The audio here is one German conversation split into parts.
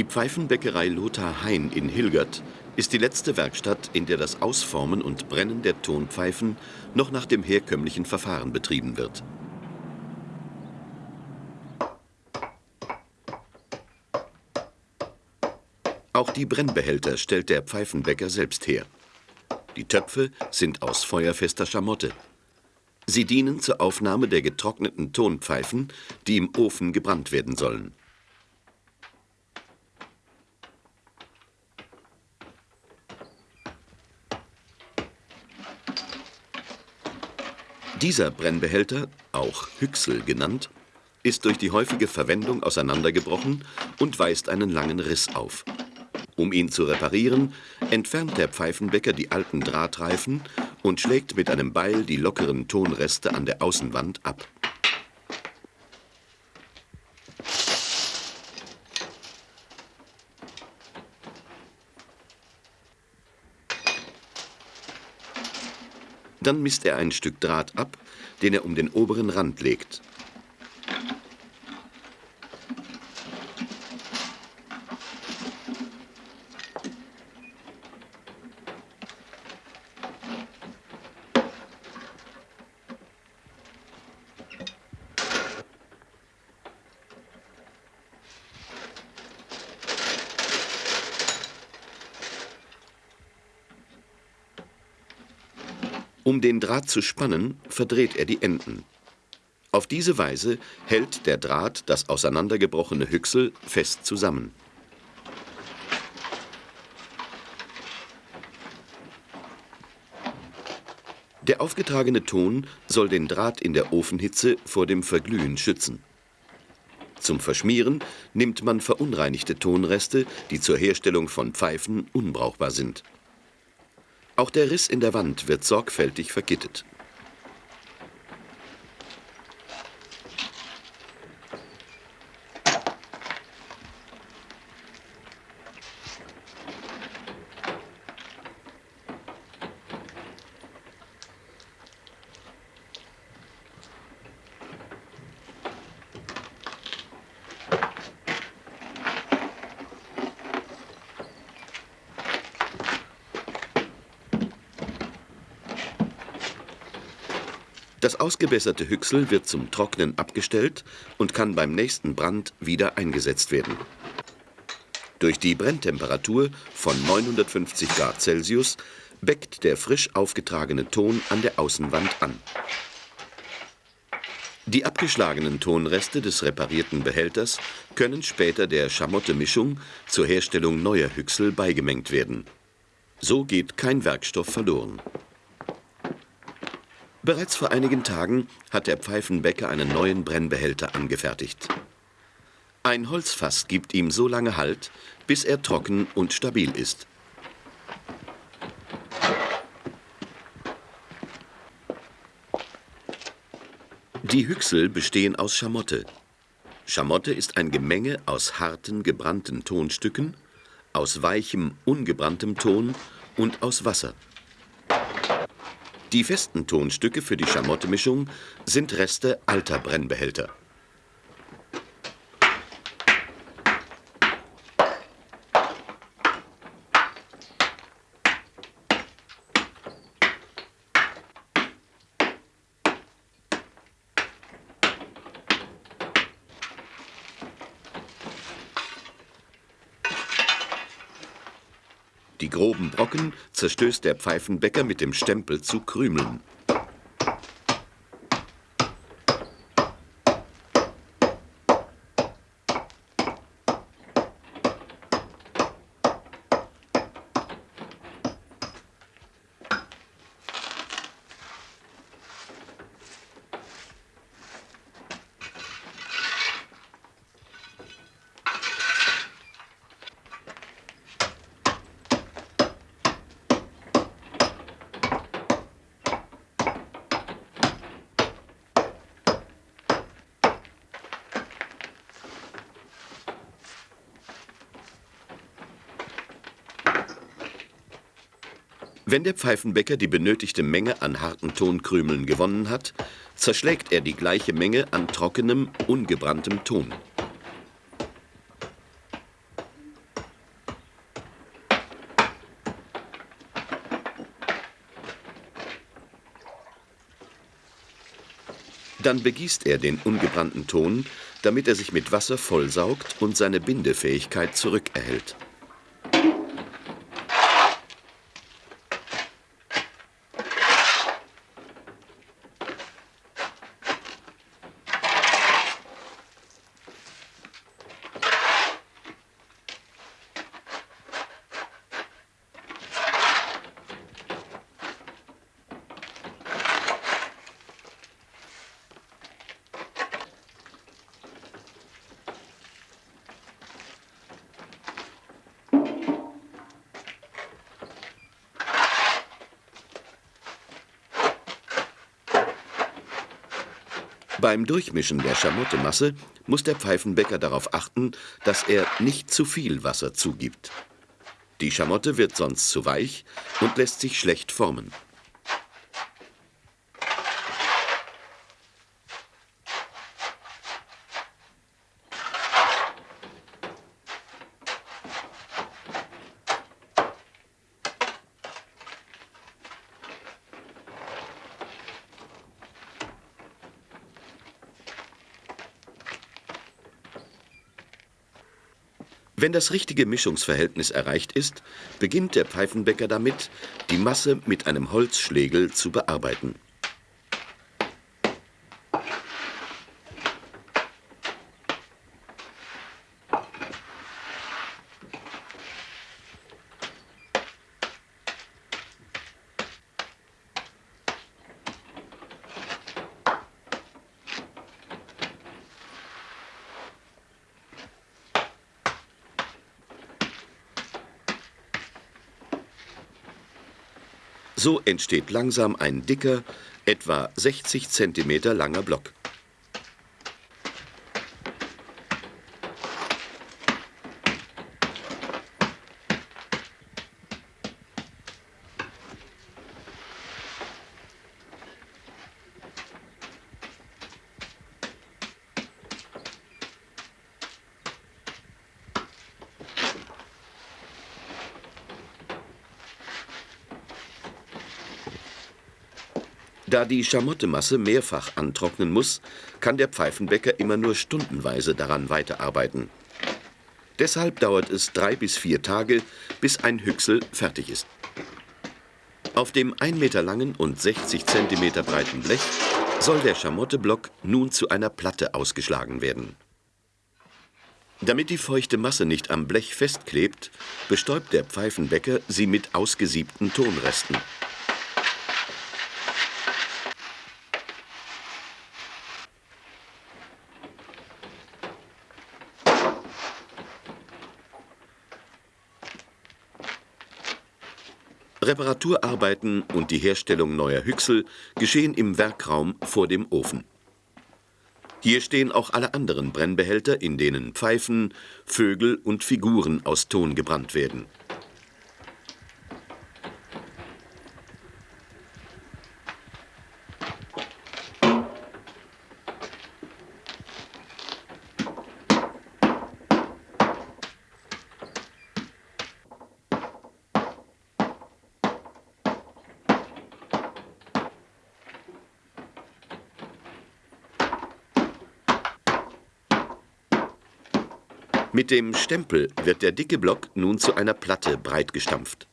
Die Pfeifenbäckerei Lothar Hein in Hilgert ist die letzte Werkstatt, in der das Ausformen und Brennen der Tonpfeifen noch nach dem herkömmlichen Verfahren betrieben wird. Auch die Brennbehälter stellt der Pfeifenbäcker selbst her. Die Töpfe sind aus feuerfester Schamotte. Sie dienen zur Aufnahme der getrockneten Tonpfeifen, die im Ofen gebrannt werden sollen. Dieser Brennbehälter, auch Hüchsel genannt, ist durch die häufige Verwendung auseinandergebrochen und weist einen langen Riss auf. Um ihn zu reparieren, entfernt der Pfeifenbäcker die alten Drahtreifen und schlägt mit einem Beil die lockeren Tonreste an der Außenwand ab. Dann misst er ein Stück Draht ab, den er um den oberen Rand legt. Um den Draht zu spannen, verdreht er die Enden. Auf diese Weise hält der Draht das auseinandergebrochene Hüchsel fest zusammen. Der aufgetragene Ton soll den Draht in der Ofenhitze vor dem Verglühen schützen. Zum Verschmieren nimmt man verunreinigte Tonreste, die zur Herstellung von Pfeifen unbrauchbar sind. Auch der Riss in der Wand wird sorgfältig vergittet. Das ausgebesserte Hüchsel wird zum Trocknen abgestellt und kann beim nächsten Brand wieder eingesetzt werden. Durch die Brenntemperatur von 950 Grad Celsius beckt der frisch aufgetragene Ton an der Außenwand an. Die abgeschlagenen Tonreste des reparierten Behälters können später der Schamotte-Mischung zur Herstellung neuer Hüchsel beigemengt werden. So geht kein Werkstoff verloren. Bereits vor einigen Tagen hat der Pfeifenbäcker einen neuen Brennbehälter angefertigt. Ein Holzfass gibt ihm so lange Halt, bis er trocken und stabil ist. Die Hüchsel bestehen aus Schamotte. Schamotte ist ein Gemenge aus harten, gebrannten Tonstücken, aus weichem, ungebranntem Ton und aus Wasser. Die festen Tonstücke für die Schamottemischung sind Reste alter Brennbehälter. Zerstößt der Pfeifenbäcker mit dem Stempel zu Krümeln. Wenn der Pfeifenbäcker die benötigte Menge an harten Tonkrümeln gewonnen hat, zerschlägt er die gleiche Menge an trockenem, ungebranntem Ton. Dann begießt er den ungebrannten Ton, damit er sich mit Wasser vollsaugt und seine Bindefähigkeit zurückerhält. Beim Durchmischen der Schamottemasse muss der Pfeifenbäcker darauf achten, dass er nicht zu viel Wasser zugibt. Die Schamotte wird sonst zu weich und lässt sich schlecht formen. Wenn das richtige Mischungsverhältnis erreicht ist, beginnt der Pfeifenbäcker damit, die Masse mit einem Holzschlegel zu bearbeiten. So entsteht langsam ein dicker, etwa 60 cm langer Block. Da die Schamottemasse mehrfach antrocknen muss, kann der Pfeifenbäcker immer nur stundenweise daran weiterarbeiten. Deshalb dauert es drei bis vier Tage, bis ein Hüchsel fertig ist. Auf dem 1 Meter langen und 60 cm breiten Blech soll der Schamotteblock nun zu einer Platte ausgeschlagen werden. Damit die feuchte Masse nicht am Blech festklebt, bestäubt der Pfeifenbäcker sie mit ausgesiebten Tonresten. Reparaturarbeiten und die Herstellung neuer Hüchsel geschehen im Werkraum vor dem Ofen. Hier stehen auch alle anderen Brennbehälter, in denen Pfeifen, Vögel und Figuren aus Ton gebrannt werden. Mit dem Stempel wird der dicke Block nun zu einer Platte breit gestampft.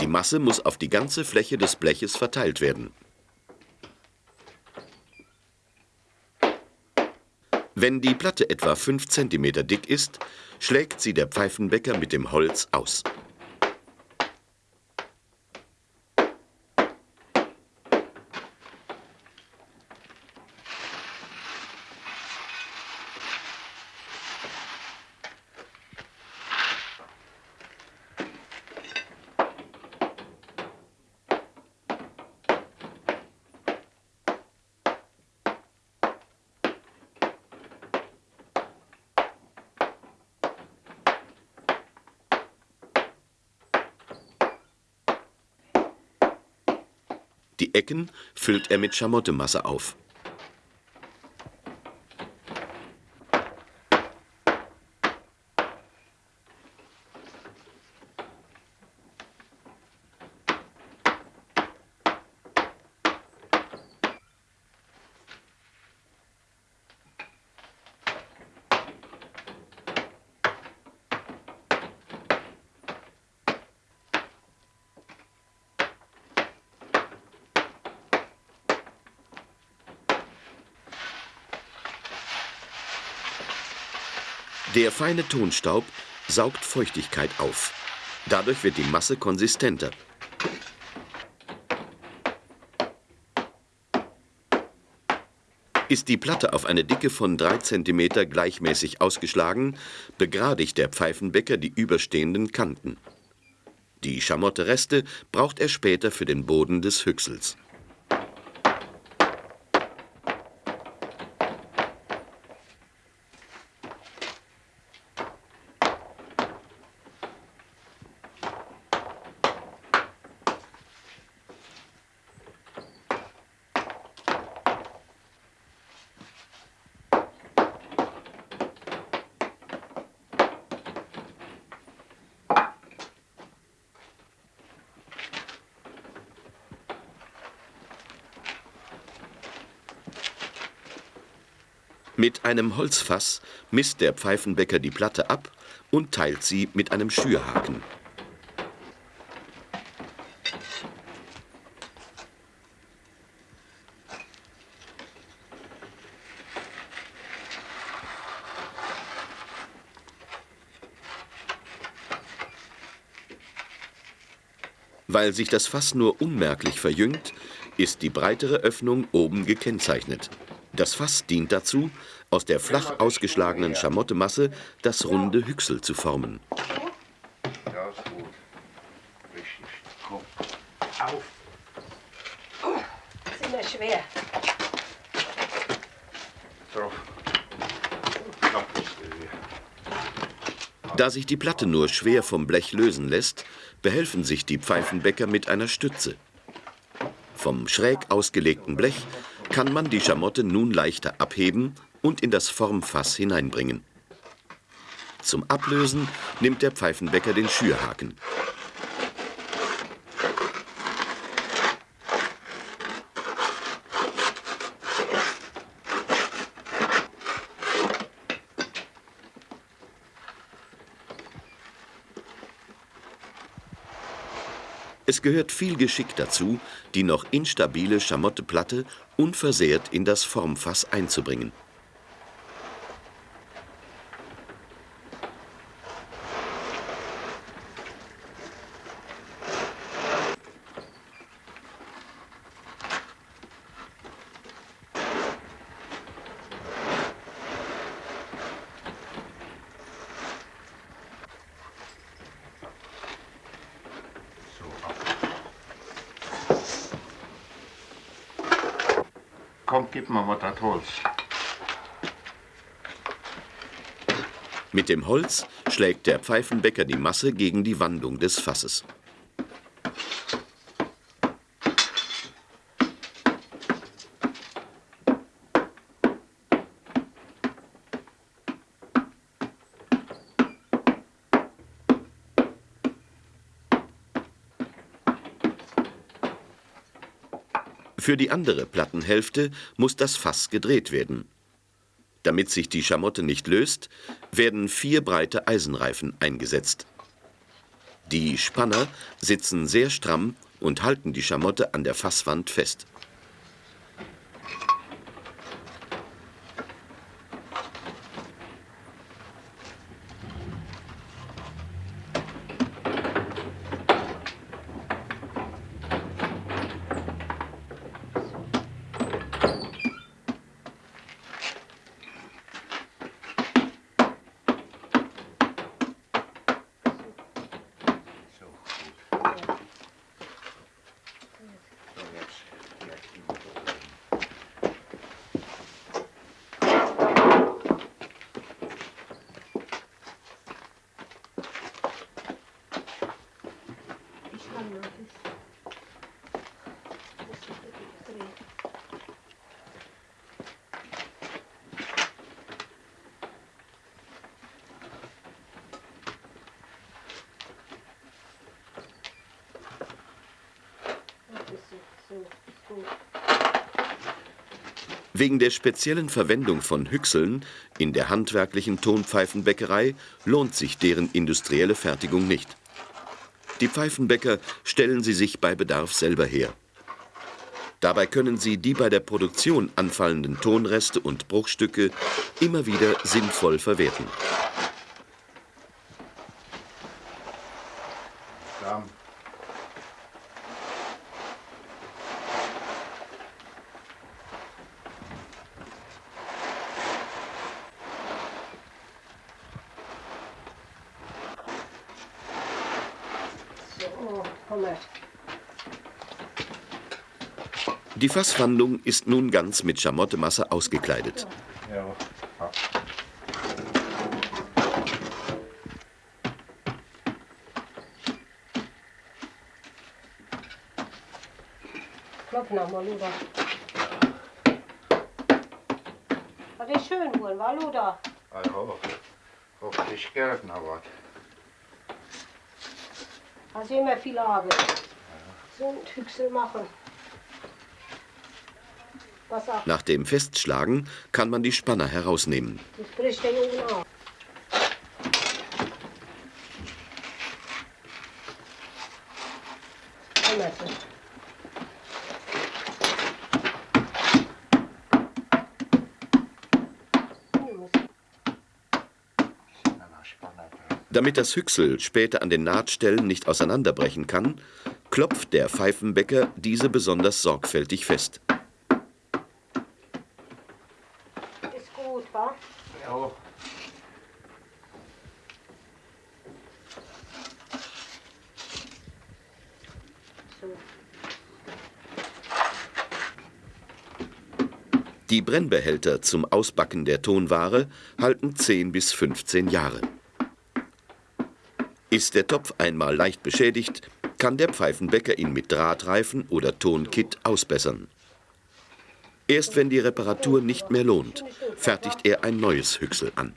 Die Masse muss auf die ganze Fläche des Bleches verteilt werden. Wenn die Platte etwa 5 cm dick ist, schlägt sie der Pfeifenbäcker mit dem Holz aus. Die Ecken füllt er mit Schamottemasse auf. Der feine Tonstaub saugt Feuchtigkeit auf. Dadurch wird die Masse konsistenter. Ist die Platte auf eine Dicke von 3 cm gleichmäßig ausgeschlagen, begradigt der Pfeifenbäcker die überstehenden Kanten. Die Schamottereste braucht er später für den Boden des Hüchsels. Mit einem Holzfass misst der Pfeifenbäcker die Platte ab und teilt sie mit einem Schürhaken. Weil sich das Fass nur unmerklich verjüngt, ist die breitere Öffnung oben gekennzeichnet. Das Fass dient dazu, aus der flach ausgeschlagenen Schamottemasse das runde Hüchsel zu formen. Ja, ist gut. Richtig. Komm. Auf. Das ist immer schwer. Drauf. Da sich die Platte nur schwer vom Blech lösen lässt, behelfen sich die Pfeifenbäcker mit einer Stütze. Vom schräg ausgelegten Blech kann man die Schamotte nun leichter abheben und in das Formfass hineinbringen. Zum Ablösen nimmt der Pfeifenbäcker den Schürhaken. Es gehört viel Geschick dazu, die noch instabile Schamotteplatte unversehrt in das Formfass einzubringen. So, ab. Komm, gib mir mal das Holz. Mit dem Holz schlägt der Pfeifenbäcker die Masse gegen die Wandung des Fasses. Für die andere Plattenhälfte muss das Fass gedreht werden. Damit sich die Schamotte nicht löst, werden vier breite Eisenreifen eingesetzt. Die Spanner sitzen sehr stramm und halten die Schamotte an der Fasswand fest. So, gut. So, jetzt vielleicht die Motoren. Wegen der speziellen Verwendung von Hüchseln in der handwerklichen Tonpfeifenbäckerei lohnt sich deren industrielle Fertigung nicht. Die Pfeifenbäcker stellen sie sich bei Bedarf selber her. Dabei können sie die bei der Produktion anfallenden Tonreste und Bruchstücke immer wieder sinnvoll verwerten. Damen. So, komm her. Die Fasswandung ist nun ganz mit Schamottemasse ausgekleidet. Klopf nochmal, Luda. Das ist schön wohl, war Luda? Ah, ja. Hoffe ich gern du immer viel Arbeit. So ein Hüchsel machen. Nach dem Festschlagen kann man die Spanner herausnehmen. das bricht der Junge auf. Damit das Hüchsel später an den Nahtstellen nicht auseinanderbrechen kann, klopft der Pfeifenbäcker diese besonders sorgfältig fest. Ist gut, wa? Ja. Die Brennbehälter zum Ausbacken der Tonware halten 10 bis 15 Jahre. Ist der Topf einmal leicht beschädigt, kann der Pfeifenbäcker ihn mit Drahtreifen oder Tonkit ausbessern. Erst wenn die Reparatur nicht mehr lohnt, fertigt er ein neues Hüchsel an.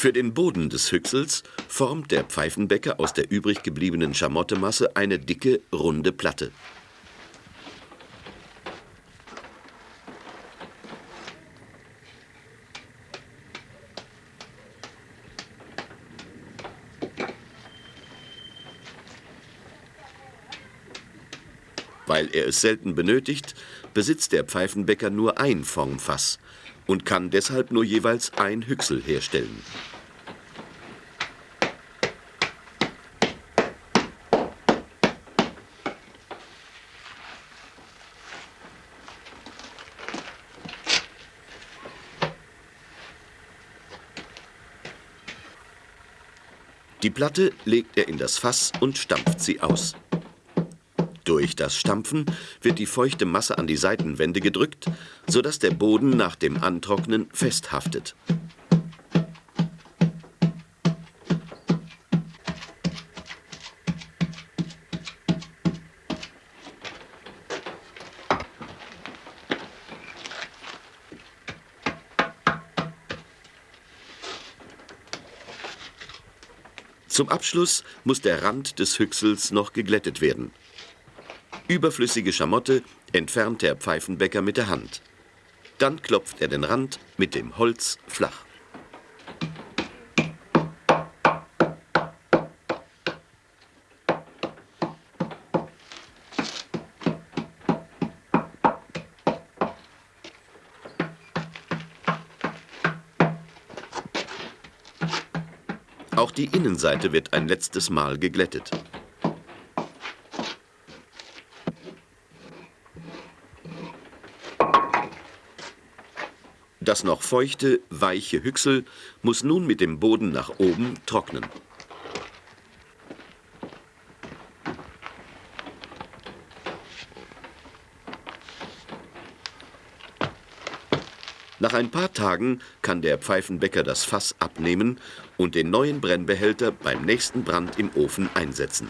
Für den Boden des Hüchsels formt der Pfeifenbäcker aus der übrig gebliebenen Schamottemasse eine dicke, runde Platte. Weil er es selten benötigt, besitzt der Pfeifenbäcker nur ein Formfass und kann deshalb nur jeweils ein Hüchsel herstellen. Die Platte legt er in das Fass und stampft sie aus. Durch das Stampfen wird die feuchte Masse an die Seitenwände gedrückt, sodass der Boden nach dem Antrocknen festhaftet. Zum Abschluss muss der Rand des Hüchsels noch geglättet werden. Überflüssige Schamotte entfernt der Pfeifenbäcker mit der Hand. Dann klopft er den Rand mit dem Holz flach. die Innenseite wird ein letztes Mal geglättet. Das noch feuchte, weiche Hüchsel muss nun mit dem Boden nach oben trocknen. Nach ein paar Tagen kann der Pfeifenbäcker das Fass abnehmen und den neuen Brennbehälter beim nächsten Brand im Ofen einsetzen